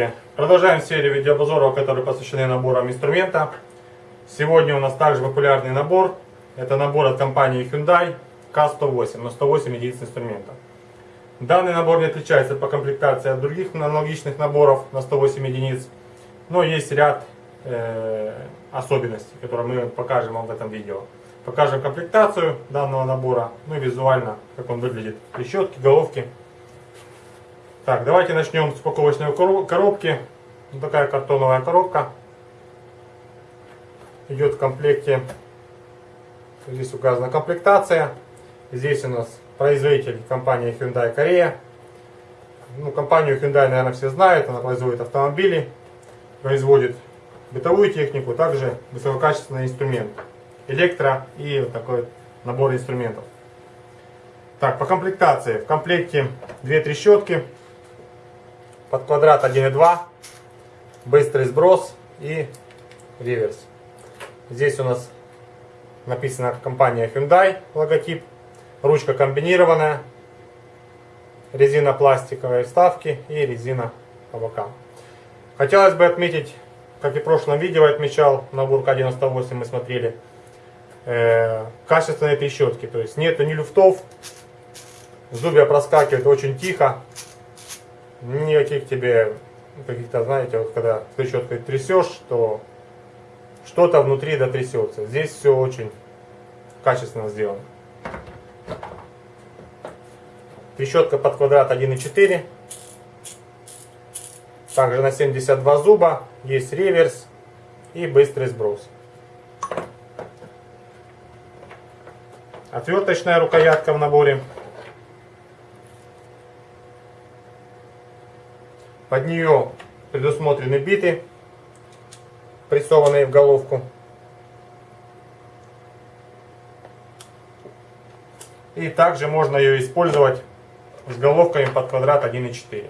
Здравствуйте! Продолжаем серию видеообзоров, которые посвящены наборам инструмента. Сегодня у нас также популярный набор. Это набор от компании Hyundai K108 на 108 единиц инструмента. Данный набор не отличается по комплектации от других аналогичных наборов на 108 единиц, но есть ряд э, особенностей, которые мы покажем вам в этом видео. Покажем комплектацию данного набора, ну и визуально, как он выглядит. Трещотки, головки. Так, давайте начнем с упаковочной коробки. Вот такая картоновая коробка. Идет в комплекте. Здесь указана комплектация. Здесь у нас производитель компания Hyundai Корея. Ну, компанию Hyundai, наверное, все знают. Она производит автомобили, производит бытовую технику, также высококачественный инструмент. Электро и вот такой набор инструментов. Так, по комплектации. В комплекте две трещотки под квадрат 1.2, быстрый сброс и реверс. Здесь у нас написана компания Hyundai логотип, ручка комбинированная, резина пластиковые вставки и резина по бокам. Хотелось бы отметить, как и в прошлом видео отмечал, набор К98 мы смотрели, э, качественные трещотки, то есть нету ни люфтов, зубья проскакивают очень тихо, никаких тебе каких-то, знаете, вот когда трещоткой трясешь, то что-то внутри дотрясется. Здесь все очень качественно сделано. Трещотка под квадрат 1,4. Также на 72 зуба. Есть реверс и быстрый сброс. Отверточная рукоятка в наборе. Под нее предусмотрены биты, прессованные в головку. И также можно ее использовать с головками под квадрат 1,4.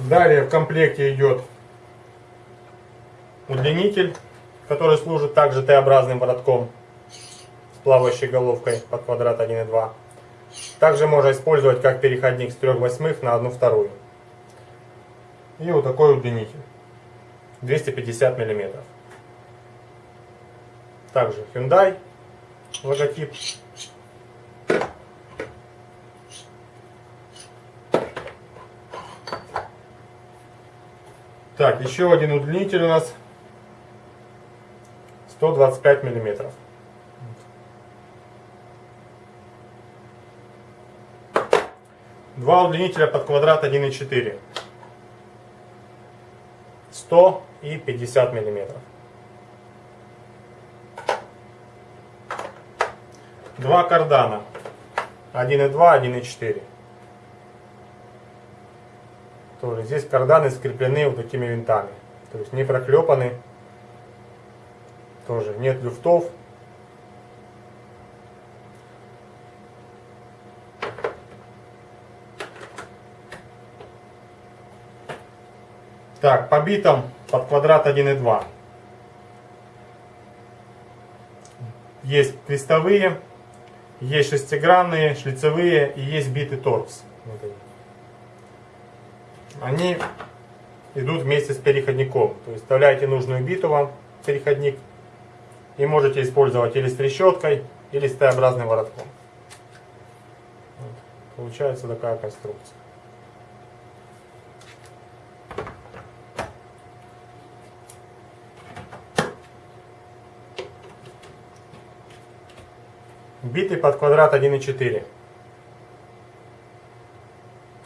Далее в комплекте идет удлинитель который служит также Т-образным воротком с плавающей головкой под квадрат 1,2. Также можно использовать как переходник с 3 восьмых на 1 вторую. И вот такой удлинитель. 250 миллиметров. Также Hyundai логотип. Так, еще один удлинитель у нас 125 миллиметров. Два удлинителя под квадрат 1,4. 100 и 50 миллиметров. Два кардана. 1,2, 1,4. Тоже здесь карданы скреплены вот такими винтами. То есть не проклепаны тоже нет люфтов. Так, по битам под квадрат 1,2. Есть крестовые, есть шестигранные, шлицевые и есть биты торкс. они идут вместе с переходником. То есть вставляете нужную биту вам, переходник, и можете использовать или с трещоткой, или с Т-образным воротком. Вот. Получается такая конструкция. Биты под квадрат 1,4,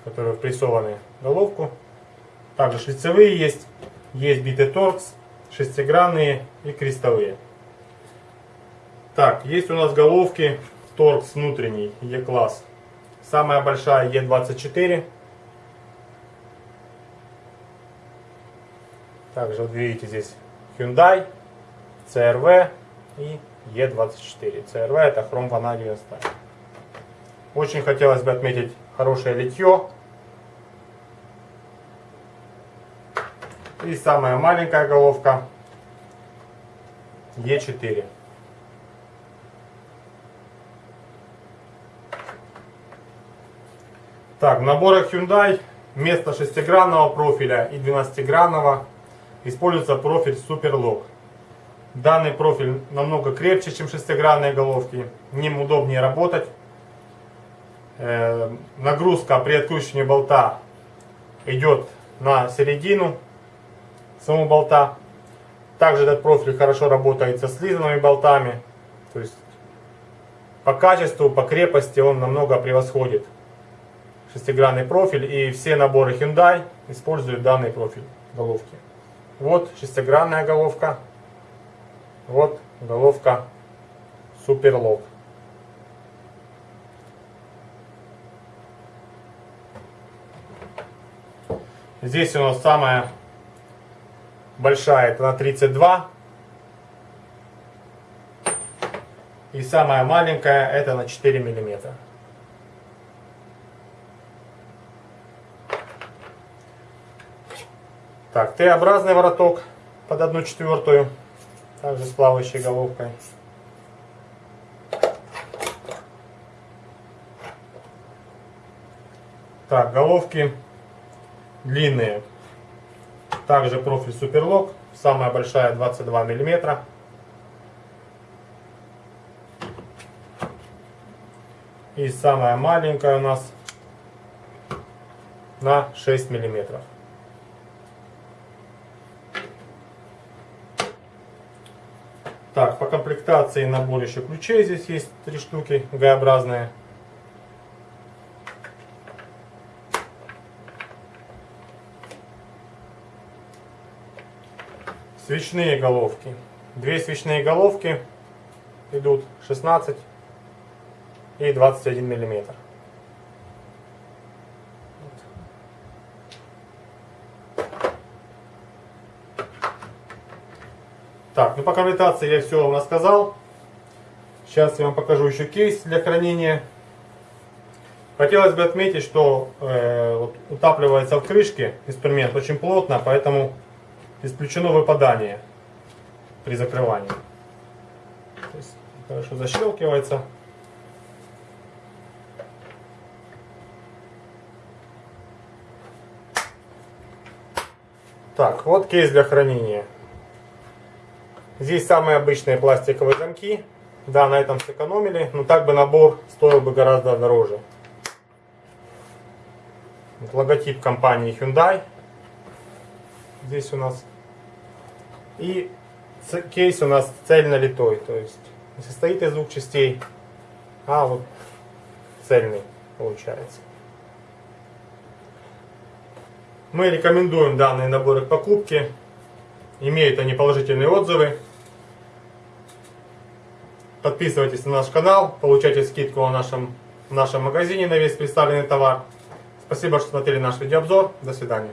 которые впрессованы в головку. Также шлицевые есть, есть биты торкс, шестигранные и крестовые. Так, есть у нас головки торкс внутренний E-класс. Самая большая E24. Также вот видите здесь Hyundai, CRV и E24. CRV это хром ванадиевая сталь. Очень хотелось бы отметить хорошее литье. И самая маленькая головка E4. Так, в наборах Hyundai вместо шестигранного профиля и 12-гранного используется профиль Superlock. Данный профиль намного крепче, чем шестигранные головки. Ним удобнее работать. Э, нагрузка при откручивании болта идет на середину самого болта. Также этот профиль хорошо работает со слизанными болтами. То есть по качеству, по крепости он намного превосходит шестигранный профиль. И все наборы Hyundai используют данный профиль головки. Вот шестигранная головка. Вот головка Superlock. Здесь у нас самая большая, это на 32. И самая маленькая, это на 4 миллиметра. Так, Т-образный вороток под 1 четвертую, также с плавающей головкой. Так, головки длинные. Также профиль Суперлок. Самая большая 22 миллиметра. И самая маленькая у нас на 6 миллиметров. Так, по комплектации набор еще ключей здесь есть три штуки Г-образные. Свечные головки. Две свечные головки идут 16 и 21 миллиметр. Так, ну по комплектации я все вам рассказал. Сейчас я вам покажу еще кейс для хранения. Хотелось бы отметить, что э, вот, утапливается в крышке инструмент очень плотно, поэтому исключено выпадание при закрывании. То есть хорошо защелкивается. Так, вот кейс для хранения. Здесь самые обычные пластиковые замки. Да, на этом сэкономили, но так бы набор стоил бы гораздо дороже. Вот логотип компании Hyundai. Здесь у нас. И кейс у нас цельно литой, то есть состоит из двух частей, а вот цельный получается. Мы рекомендуем данные наборы к покупке. Имеют они положительные отзывы. Подписывайтесь на наш канал, получайте скидку на нашем, в нашем магазине на весь представленный товар. Спасибо, что смотрели наш видеообзор. До свидания.